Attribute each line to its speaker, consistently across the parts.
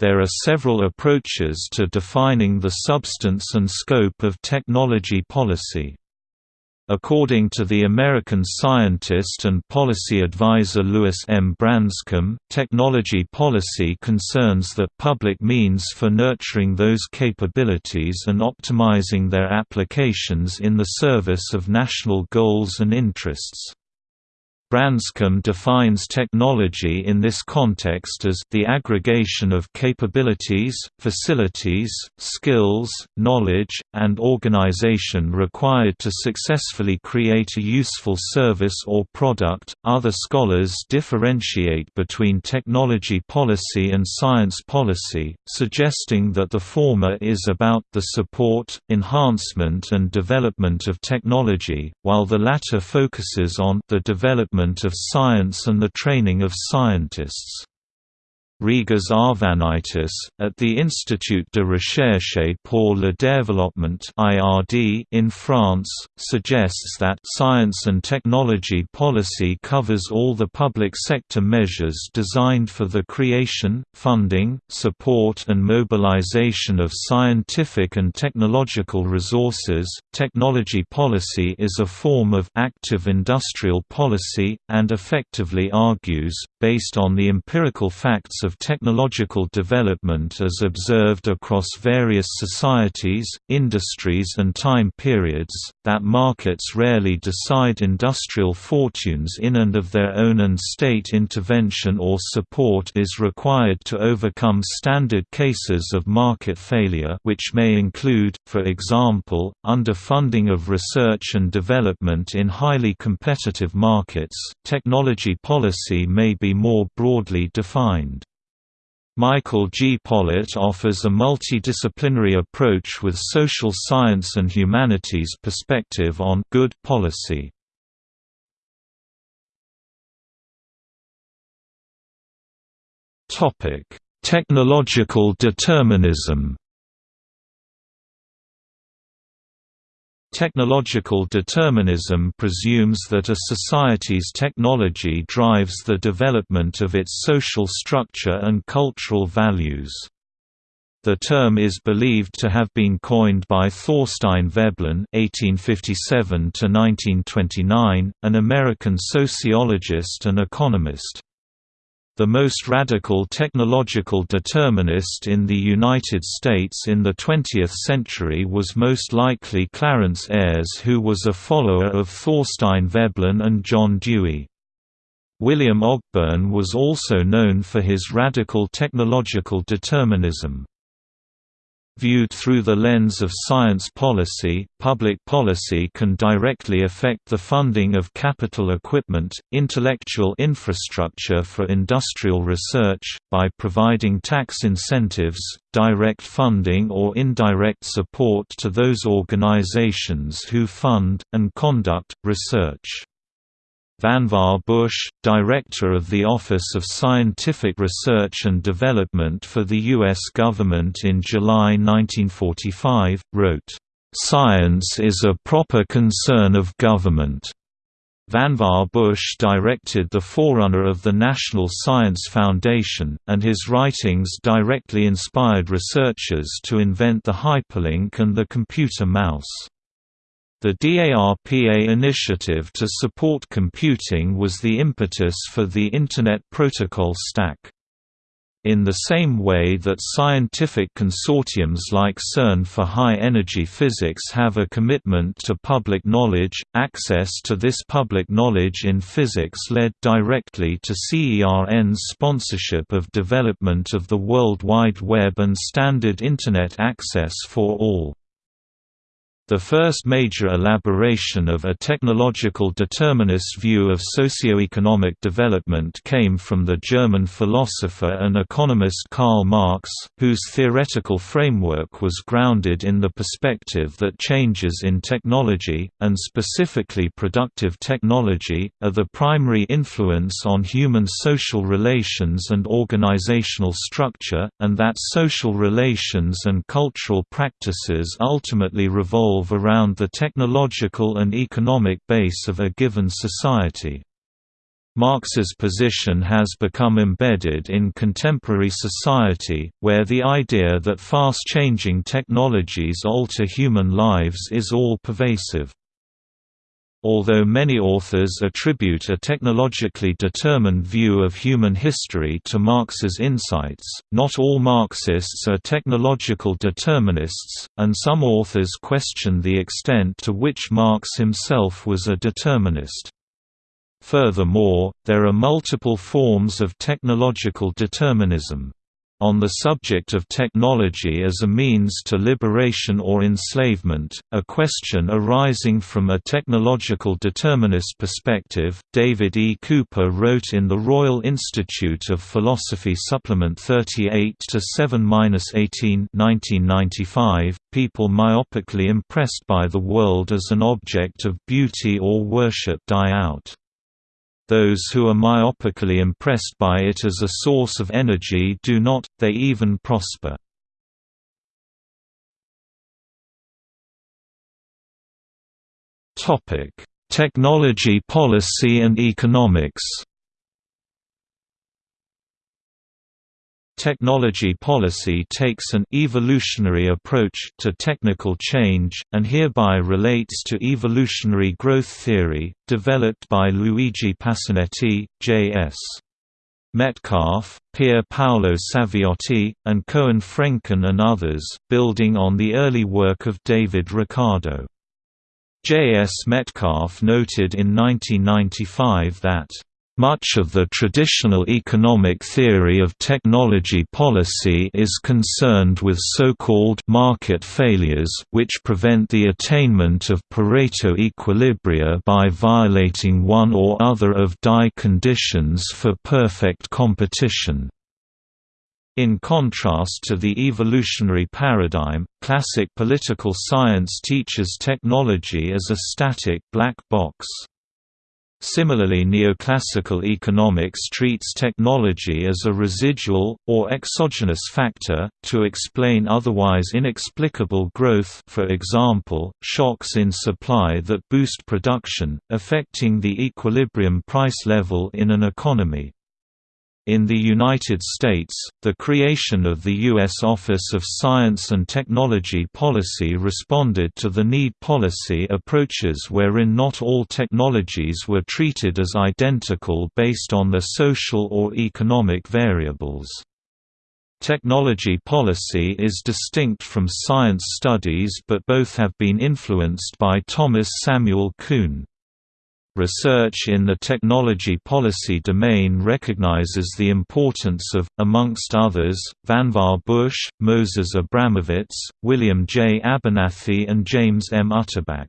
Speaker 1: There are several approaches to defining the substance and scope of technology policy. According to the American scientist and policy advisor Lewis M. Branscomb, technology policy concerns the public means for nurturing those capabilities and optimizing their applications in the service of national goals and interests. Branscomb defines technology in this context as the aggregation of capabilities, facilities, skills, knowledge, and organization required to successfully create a useful service or product. Other scholars differentiate between technology policy and science policy, suggesting that the former is about the support, enhancement, and development of technology, while the latter focuses on the development development of science and the training of scientists. Rigas Arvanitis, at the Institut de Recherche pour le Développement in France, suggests that science and technology policy covers all the public sector measures designed for the creation, funding, support, and mobilization of scientific and technological resources. Technology policy is a form of active industrial policy, and effectively argues, based on the empirical facts of technological development as observed across various societies, industries and time periods, that markets rarely decide industrial fortunes in and of their own and state intervention or support is required to overcome standard cases of market failure which may include, for example, underfunding of research and development in highly competitive markets. Technology policy may be more broadly defined. Michael G. Pollitt offers a multidisciplinary approach with social science and humanities perspective on good policy. Topic: Technological determinism Technological determinism presumes that a society's technology drives the development of its social structure and cultural values. The term is believed to have been coined by Thorstein Veblen (1857–1929), an American sociologist and economist. The most radical technological determinist in the United States in the 20th century was most likely Clarence Ayres who was a follower of Thorstein Veblen and John Dewey. William Ogburn was also known for his radical technological determinism. Viewed through the lens of science policy, public policy can directly affect the funding of capital equipment, intellectual infrastructure for industrial research, by providing tax incentives, direct funding or indirect support to those organizations who fund, and conduct, research. Vannevar Bush, director of the Office of Scientific Research and Development for the U.S. government in July 1945, wrote, "...science is a proper concern of government." Vannevar Bush directed the forerunner of the National Science Foundation, and his writings directly inspired researchers to invent the hyperlink and the computer mouse. The DARPA initiative to support computing was the impetus for the Internet Protocol Stack. In the same way that scientific consortiums like CERN for high-energy physics have a commitment to public knowledge, access to this public knowledge in physics led directly to CERN's sponsorship of development of the World Wide Web and standard Internet access for all. The first major elaboration of a technological determinist view of socioeconomic development came from the German philosopher and economist Karl Marx, whose theoretical framework was grounded in the perspective that changes in technology, and specifically productive technology, are the primary influence on human social relations and organizational structure, and that social relations and cultural practices ultimately revolve revolve around the technological and economic base of a given society. Marx's position has become embedded in contemporary society, where the idea that fast-changing technologies alter human lives is all-pervasive. Although many authors attribute a technologically determined view of human history to Marx's insights, not all Marxists are technological determinists, and some authors question the extent to which Marx himself was a determinist. Furthermore, there are multiple forms of technological determinism. On the subject of technology as a means to liberation or enslavement, a question arising from a technological determinist perspective, David E. Cooper wrote in the Royal Institute of Philosophy Supplement 38-7-18 1995, people myopically impressed by the world as an object of beauty or worship die out. Those who are myopically impressed by it as a source of energy do not, they even prosper. Technology policy and economics Technology policy takes an evolutionary approach to technical change, and hereby relates to evolutionary growth theory, developed by Luigi Pasinetti, J.S. Metcalfe, Pier Paolo Saviotti, and Koen Frenken and others, building on the early work of David Ricardo. J. S. Metcalfe noted in 1995 that much of the traditional economic theory of technology policy is concerned with so-called market failures which prevent the attainment of Pareto equilibria by violating one or other of die conditions for perfect competition. In contrast to the evolutionary paradigm, classic political science teaches technology as a static black box. Similarly neoclassical economics treats technology as a residual, or exogenous factor, to explain otherwise inexplicable growth for example, shocks in supply that boost production, affecting the equilibrium price level in an economy. In the United States, the creation of the U.S. Office of Science and Technology Policy responded to the need policy approaches wherein not all technologies were treated as identical based on their social or economic variables. Technology policy is distinct from science studies but both have been influenced by Thomas Samuel Kuhn. Research in the technology policy domain recognizes the importance of, amongst others, Vannevar Bush, Moses Abramovitz, William J. Abernathy and James M. Utterback.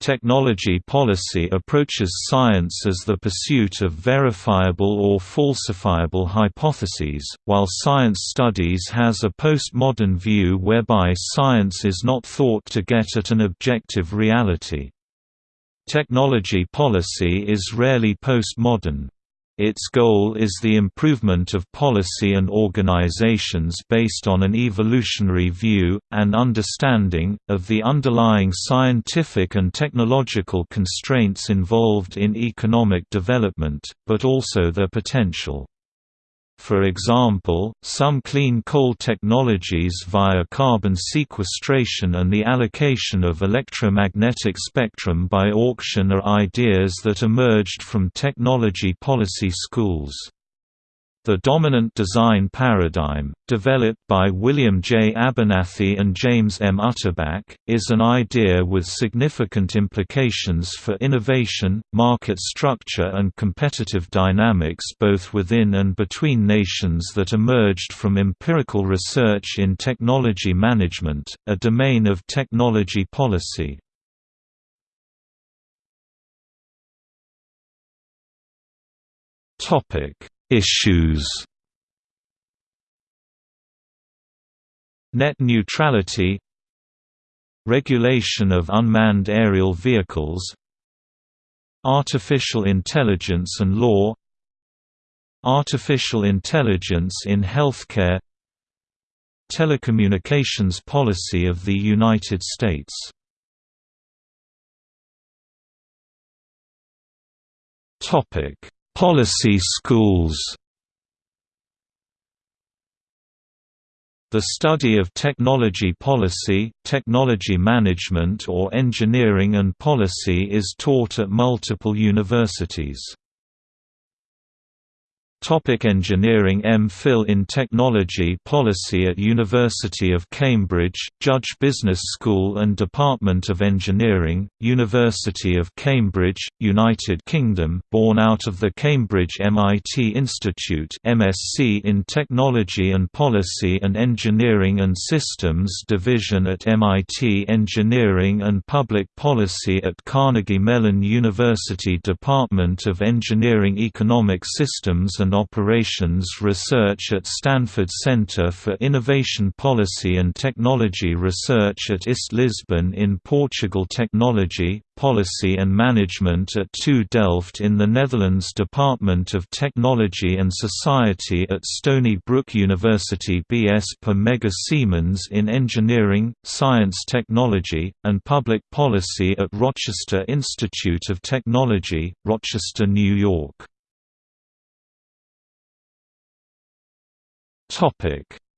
Speaker 1: Technology policy approaches science as the pursuit of verifiable or falsifiable hypotheses, while science studies has a postmodern view whereby science is not thought to get at an objective reality. Technology policy is rarely postmodern. Its goal is the improvement of policy and organizations based on an evolutionary view, and understanding, of the underlying scientific and technological constraints involved in economic development, but also their potential. For example, some clean coal technologies via carbon sequestration and the allocation of electromagnetic spectrum by auction are ideas that emerged from technology policy schools. The dominant design paradigm, developed by William J. Abernathy and James M. Utterback, is an idea with significant implications for innovation, market structure and competitive dynamics both within and between nations that emerged from empirical research in technology management, a domain of technology policy. Topic Issues. Net neutrality. Regulation of unmanned aerial vehicles. Artificial intelligence and law. Artificial intelligence in healthcare. Telecommunications policy of the United States Policy schools The study of technology policy, technology management or engineering and policy is taught at multiple universities. Topic engineering M.Phil in Technology Policy at University of Cambridge, Judge Business School and Department of Engineering, University of Cambridge, United Kingdom born out of the Cambridge MIT Institute MSc in Technology and Policy and Engineering and Systems Division at MIT Engineering and Public Policy at Carnegie Mellon University Department of Engineering Economic Systems and Operations Research at Stanford Center for Innovation Policy and Technology Research at IST Lisbon in Portugal Technology, Policy and Management at TU Delft in the Netherlands Department of Technology and Society at Stony Brook University BS per Mega Siemens in Engineering, Science Technology, and Public Policy at Rochester Institute of Technology, Rochester, New York.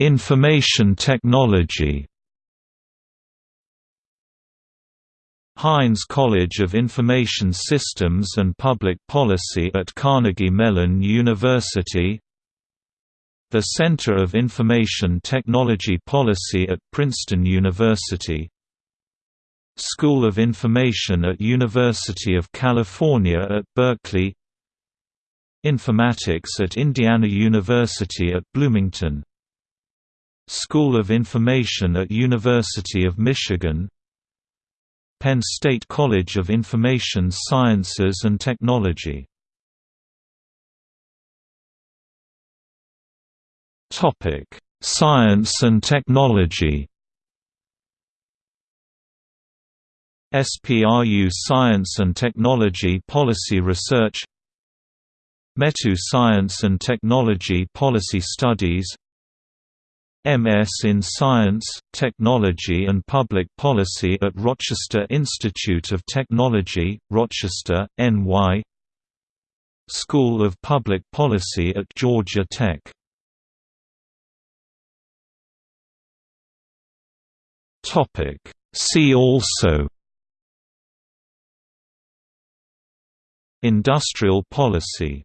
Speaker 1: Information technology. Heinz College of Information Systems and Public Policy at Carnegie Mellon University. The Center of Information Technology Policy at Princeton University. School of Information at University of California at Berkeley Informatics at Indiana University at Bloomington. School of Information at University of Michigan. Penn State College of Information Sciences and Technology. Science and technology. SPRU Science and Technology Policy Research METU Science and Technology Policy Studies MS in Science, Technology and Public Policy at Rochester Institute of Technology, Rochester, NY School of Public Policy at Georgia Tech See also Industrial policy